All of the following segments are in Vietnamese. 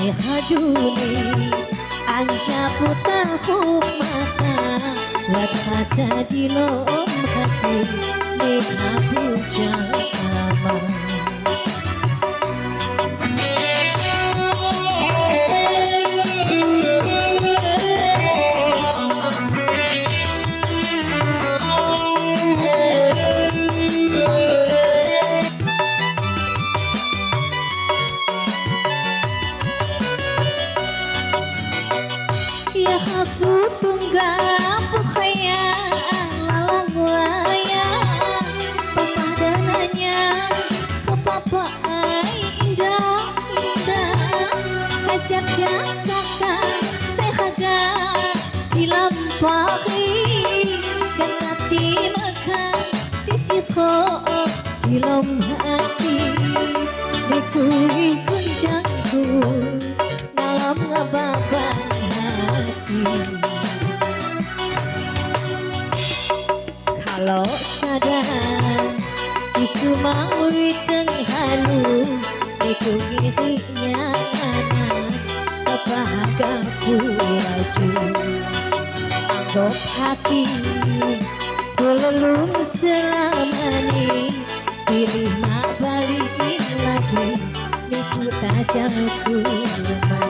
Hai haduni Anca putah mata Wat masa di lomha di lom hati Dikui kunjangku dalam ngebaban hati Kalau cadang isu mau tenghalu Itu ngirinya anak Kepahagaku laju Anggap hati Kulelung selamani Pilih mak balikin lagi. Niku tajalku mati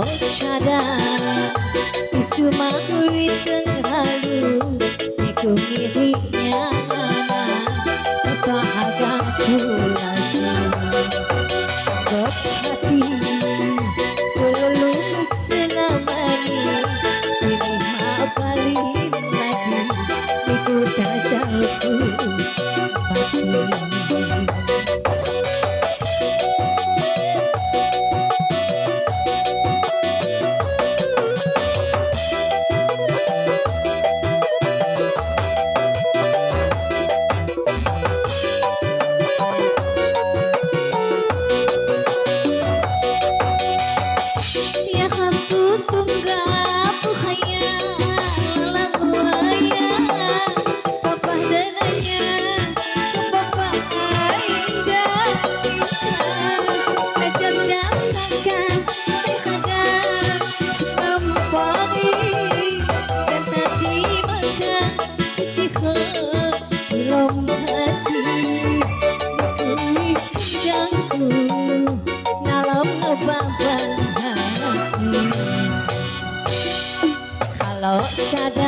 cadang isu maui tenghalu Iku miriknya each.